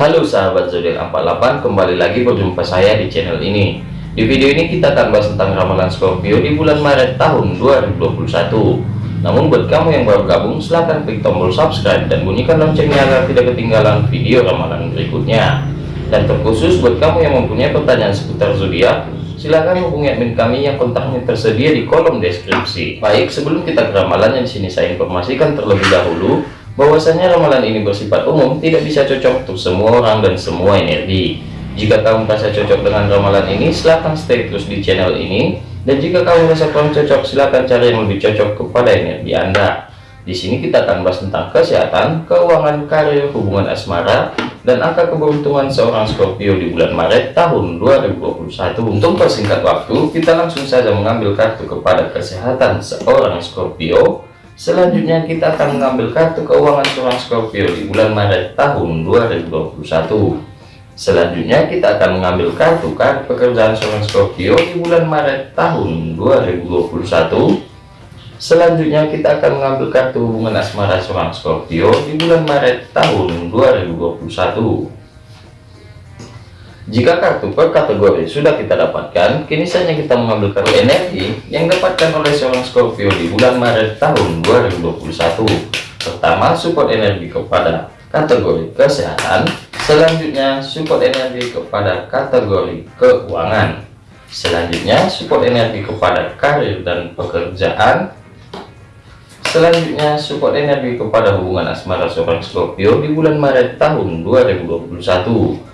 Halo sahabat zodiak 48 kembali lagi berjumpa saya di channel ini. Di video ini kita akan bahas tentang ramalan Scorpio di bulan Maret tahun 2021 namun buat kamu yang baru gabung silahkan klik tombol subscribe dan bunyikan loncengnya agar tidak ketinggalan video ramalan berikutnya. Dan terkhusus buat kamu yang mempunyai pertanyaan seputar zodiak silahkan hubungi admin kami yang kontaknya tersedia di kolom deskripsi. Baik sebelum kita ke ramalan yang sini saya informasikan terlebih dahulu bahwasanya ramalan ini bersifat umum tidak bisa cocok untuk semua orang dan semua energi. Jika kamu merasa cocok dengan ramalan ini silahkan stay terus di channel ini. Dan jika kamu merasa kurang cocok silahkan cari yang lebih cocok kepada energi anda. Di sini kita akan bahas tentang kesehatan keuangan karir hubungan asmara dan angka keberuntungan seorang Scorpio di bulan Maret tahun 2021 untuk persingkat waktu kita langsung saja mengambil kartu kepada kesehatan seorang Scorpio Selanjutnya kita akan mengambil kartu keuangan seorang Scorpio di bulan Maret tahun 2021. Selanjutnya kita akan mengambil kartu kartu pekerjaan seorang Scorpio di bulan Maret tahun 2021. Selanjutnya kita akan mengambil kartu hubungan asmara seorang Scorpio di bulan Maret tahun 2021. Jika kartu per kategori sudah kita dapatkan, kini saatnya kita mengambil kartu energi yang dapatkan oleh seorang Scorpio di bulan Maret tahun 2021. Pertama, support energi kepada kategori kesehatan. Selanjutnya, support energi kepada kategori keuangan. Selanjutnya, support energi kepada karir dan pekerjaan. Selanjutnya, support energi kepada hubungan asmara seorang Scorpio di bulan Maret tahun 2021.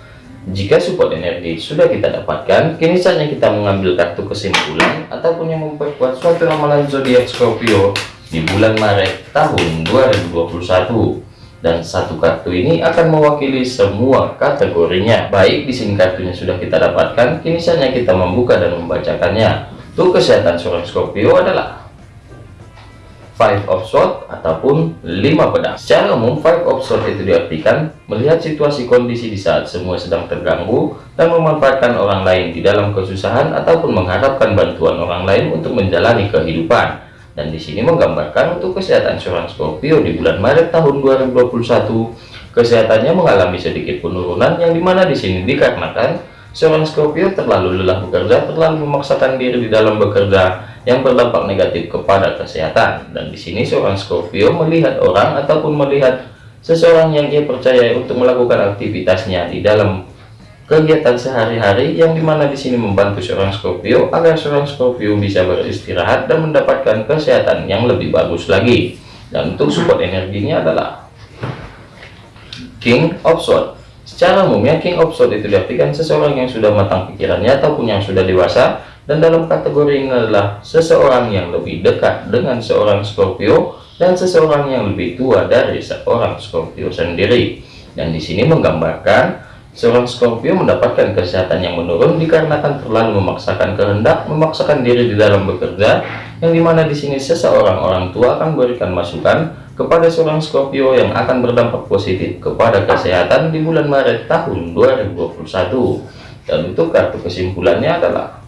Jika support energi sudah kita dapatkan, kini saatnya kita mengambil kartu kesimpulan ataupun yang memperkuat suatu ramalan zodiak Scorpio di bulan Maret tahun 2021. Dan satu kartu ini akan mewakili semua kategorinya. Baik, di sini kartunya sudah kita dapatkan, kini saatnya kita membuka dan membacakannya. Untuk kesehatan seorang Scorpio adalah five of sword ataupun lima pedang. Secara umum five of sword itu diartikan melihat situasi kondisi di saat semua sedang terganggu dan memanfaatkan orang lain di dalam kesusahan ataupun mengharapkan bantuan orang lain untuk menjalani kehidupan. Dan di sini menggambarkan untuk kesehatan seorang Scorpio di bulan Maret tahun 2021 kesehatannya mengalami sedikit penurunan yang di mana di sini dikarenakan seorang Scorpio terlalu lelah bekerja terlalu memaksakan diri di dalam bekerja yang berdampak negatif kepada kesehatan. Dan di sini seorang Scorpio melihat orang ataupun melihat seseorang yang ia percaya untuk melakukan aktivitasnya di dalam kegiatan sehari-hari yang di mana di sini membantu seorang Scorpio agar seorang Scorpio bisa beristirahat dan mendapatkan kesehatan yang lebih bagus lagi. Dan untuk support energinya adalah King of Swords. Secara umumnya King of Swords itu diartikan seseorang yang sudah matang pikirannya ataupun yang sudah dewasa dan dalam kategori ini adalah seseorang yang lebih dekat dengan seorang Scorpio dan seseorang yang lebih tua dari seorang Scorpio sendiri. Dan di sini menggambarkan seorang Scorpio mendapatkan kesehatan yang menurun dikarenakan terlalu memaksakan kehendak memaksakan diri di dalam bekerja yang di mana di sini seseorang orang tua akan memberikan masukan kepada seorang Scorpio yang akan berdampak positif kepada kesehatan di bulan Maret tahun 2021 dan untuk kartu kesimpulannya adalah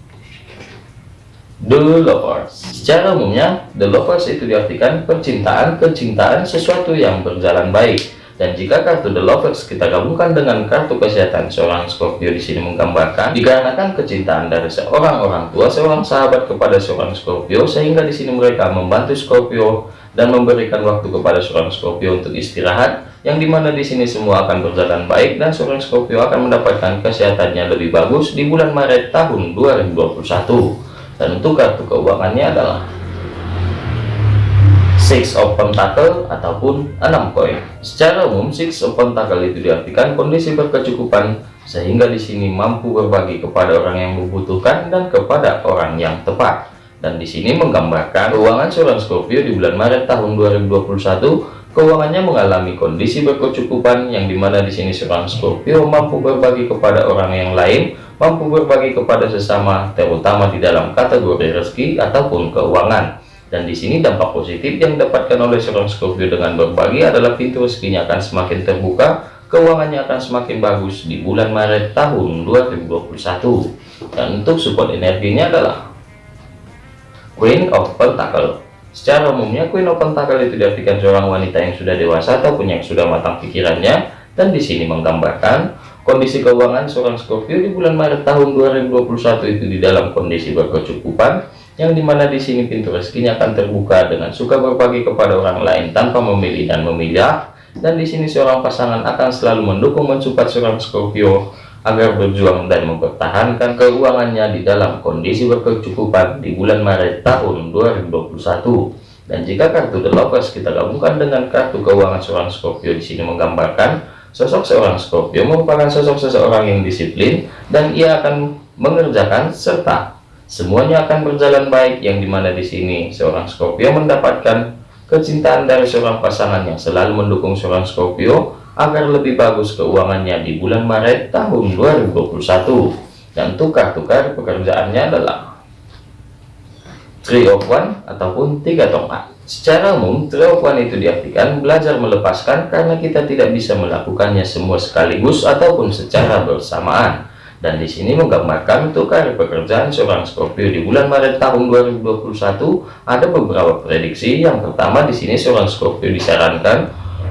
The Lovers Secara umumnya, The Lovers itu diartikan percintaan, kecintaan sesuatu yang berjalan baik. Dan jika kartu The Lovers kita gabungkan dengan kartu kesehatan seorang Scorpio di sini menggambarkan dikarenakan kecintaan dari seorang orang tua, seorang sahabat kepada seorang Scorpio sehingga di sini mereka membantu Scorpio dan memberikan waktu kepada seorang Scorpio untuk istirahat yang di mana di sini semua akan berjalan baik dan seorang Scorpio akan mendapatkan kesehatannya lebih bagus di bulan Maret tahun 2021 untuk kartu keuangannya adalah six of pentacle ataupun enam koin. Secara umum six of pentacle itu diartikan kondisi berkecukupan sehingga di sini mampu berbagi kepada orang yang membutuhkan dan kepada orang yang tepat. Dan di sini menggambarkan keuangan seorang Scorpio di bulan Maret tahun 2021 keuangannya mengalami kondisi berkecukupan yang di mana di sini seorang Scorpio mampu berbagi kepada orang yang lain mampu berbagi kepada sesama terutama di dalam kategori rezeki ataupun keuangan. Dan di sini dampak positif yang didapatkan oleh seorang Scorpio dengan berbagi adalah pintu rezekinya akan semakin terbuka keuangannya akan semakin bagus di bulan Maret tahun 2021 dan untuk support energinya adalah Queen of Pentacle. Secara umumnya Queen of Pentacle itu diartikan seorang wanita yang sudah dewasa ataupun yang sudah matang pikirannya dan di sini menggambarkan kondisi keuangan seorang Scorpio di bulan Maret tahun 2021 itu di dalam kondisi berkecukupan yang di mana di sini pintu rezekinya akan terbuka dengan suka berbagi kepada orang lain tanpa memilih dan memilah dan di sini seorang pasangan akan selalu mendukung mensupport seorang Scorpio agar berjuang dan mempertahankan keuangannya di dalam kondisi berkecukupan di bulan Maret tahun 2021 dan jika kartu The Lovers kita gabungkan dengan kartu keuangan seorang Scorpio di sini menggambarkan sosok seorang Scorpio merupakan sosok seseorang yang disiplin dan ia akan mengerjakan serta semuanya akan berjalan baik yang di mana di sini seorang Scorpio mendapatkan kecintaan dari seorang pasangan yang selalu mendukung seorang Scorpio agar lebih bagus keuangannya di bulan Maret tahun 2021 dan tukar-tukar pekerjaannya adalah three of one ataupun tiga tongkat secara umum one itu diartikan belajar melepaskan karena kita tidak bisa melakukannya semua sekaligus ataupun secara bersamaan. Dan di sini menggambarkan tukar pekerjaan seorang Scorpio di bulan Maret tahun 2021 ada beberapa prediksi. Yang pertama di sini seorang Scorpio disarankan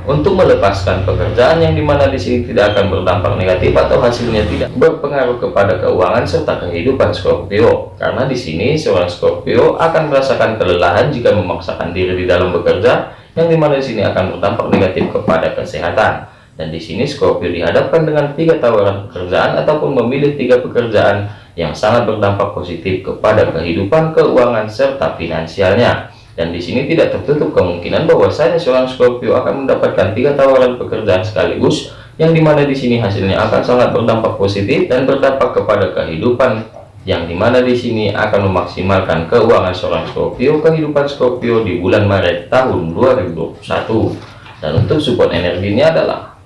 untuk melepaskan pekerjaan yang di mana di sini tidak akan berdampak negatif atau hasilnya tidak berpengaruh kepada keuangan serta kehidupan Scorpio. Karena di sini seorang Scorpio akan merasakan kelelahan jika memaksakan diri di dalam bekerja yang di mana di sini akan berdampak negatif kepada kesehatan. Dan di sini Scorpio dihadapkan dengan tiga tawaran pekerjaan ataupun memilih tiga pekerjaan yang sangat berdampak positif kepada kehidupan keuangan serta finansialnya dan di sini tidak tertutup kemungkinan bahwa saya seorang Scorpio akan mendapatkan tiga tawaran pekerjaan sekaligus yang di mana di sini hasilnya akan sangat berdampak positif dan berdampak kepada kehidupan yang di mana di sini akan memaksimalkan keuangan seorang Scorpio kehidupan Scorpio di bulan Maret tahun 2021 dan untuk support energinya adalah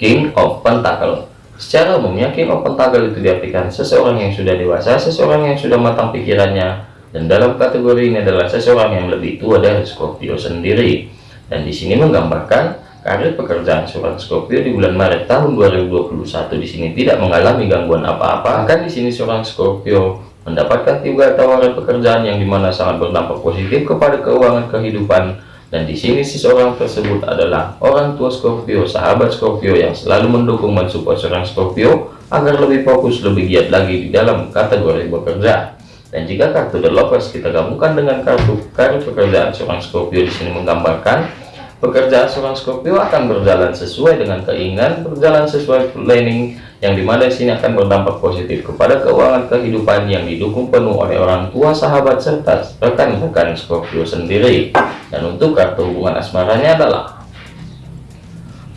King of Pentacle. Secara umumnya King of Pentacle itu diartikan seseorang yang sudah dewasa seseorang yang sudah matang pikirannya dan dalam kategori ini adalah seseorang yang lebih tua dari Scorpio sendiri. Dan di sini menggambarkan karir pekerjaan seorang Scorpio di bulan Maret tahun 2021 di sini tidak mengalami gangguan apa-apa. Akan di sini seorang Scorpio mendapatkan tiga tawaran pekerjaan yang di mana sangat berdampak positif kepada keuangan kehidupan. Dan di sini seseorang tersebut adalah orang tua Scorpio sahabat Scorpio yang selalu mendukung mensupport seorang Scorpio agar lebih fokus lebih giat lagi di dalam kategori bekerja dan jika kartu The Lovers kita gabungkan dengan kartu karir pekerjaan seorang Scorpio di sini menggambarkan pekerjaan seorang Scorpio akan berjalan sesuai dengan keinginan, berjalan sesuai planning yang di mana di sini akan berdampak positif kepada keuangan kehidupan yang didukung penuh oleh orang tua, sahabat serta rekan-rekan Scorpio sendiri. Dan untuk kartu hubungan asmaranya adalah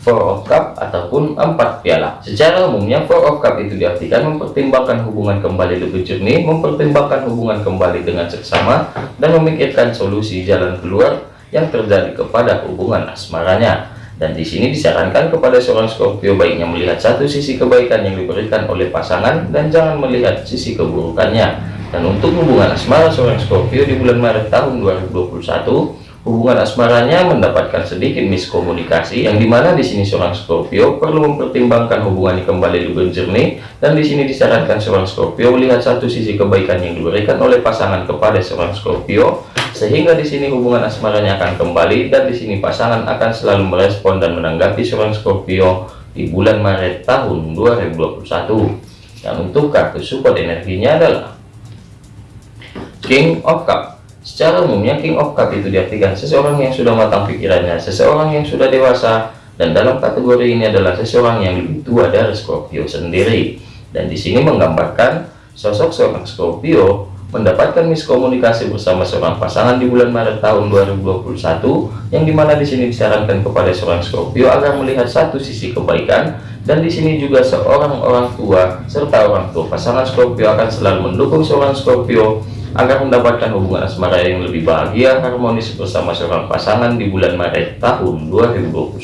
Four of Cup ataupun empat piala. Secara umumnya Four of Cup itu diartikan mempertimbangkan hubungan kembali lebih jernih, mempertimbangkan hubungan kembali dengan seksama, dan memikirkan solusi jalan keluar yang terjadi kepada hubungan asmaranya. Dan di sini disarankan kepada seorang Scorpio baiknya melihat satu sisi kebaikan yang diberikan oleh pasangan dan jangan melihat sisi keburukannya. Dan untuk hubungan asmara seorang Scorpio di bulan Maret tahun 2021 hubungan asmaranya mendapatkan sedikit miskomunikasi yang di mana di sini seorang Scorpio perlu mempertimbangkan hubungan kembali lebih jernih dan di sini disarankan seorang Scorpio melihat satu sisi kebaikan yang diberikan oleh pasangan kepada seorang Scorpio sehingga di sini hubungan asmaranya akan kembali dan di sini pasangan akan selalu merespon dan menanggapi seorang Scorpio di bulan Maret tahun 2021 dan untuk kartu support energinya adalah King of Cup Secara umumnya King of Cup itu diartikan seseorang yang sudah matang pikirannya, seseorang yang sudah dewasa, dan dalam kategori ini adalah seseorang yang lebih tua dari Scorpio sendiri. Dan di sini menggambarkan sosok seorang Scorpio mendapatkan miskomunikasi bersama seorang pasangan di bulan Maret tahun 2021 yang di mana di sini disarankan kepada seorang Scorpio agar melihat satu sisi kebaikan dan di sini juga seorang orang tua serta orang tua pasangan Scorpio akan selalu mendukung seorang Scorpio agar mendapatkan hubungan asmara yang lebih bahagia harmonis bersama seorang pasangan di bulan Maret tahun 2021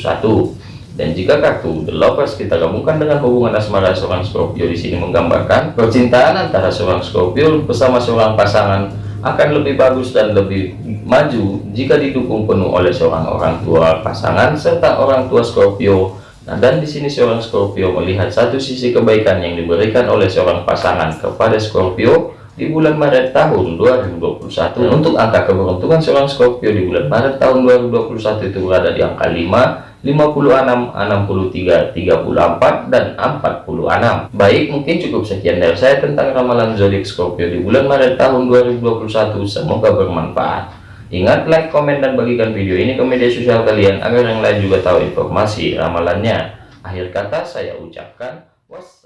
dan jika kartu The Lovers kita gabungkan dengan hubungan asmara seorang Scorpio di sini menggambarkan percintaan antara seorang Scorpio bersama seorang pasangan akan lebih bagus dan lebih maju jika didukung penuh oleh seorang orang tua pasangan serta orang tua Scorpio. Nah, dan di sini seorang Scorpio melihat satu sisi kebaikan yang diberikan oleh seorang pasangan kepada Scorpio di bulan Maret tahun 2021 untuk angka keberuntungan seorang Scorpio di bulan Maret tahun 2021 itu berada di angka 5 56, 63, 34, dan 46. Baik, mungkin cukup sekian dari saya tentang ramalan zodiak Scorpio di bulan Maret tahun 2021. Semoga bermanfaat. Ingat, like, komen, dan bagikan video ini ke media sosial kalian agar yang lain juga tahu informasi ramalannya. Akhir kata saya ucapkan, wassalam.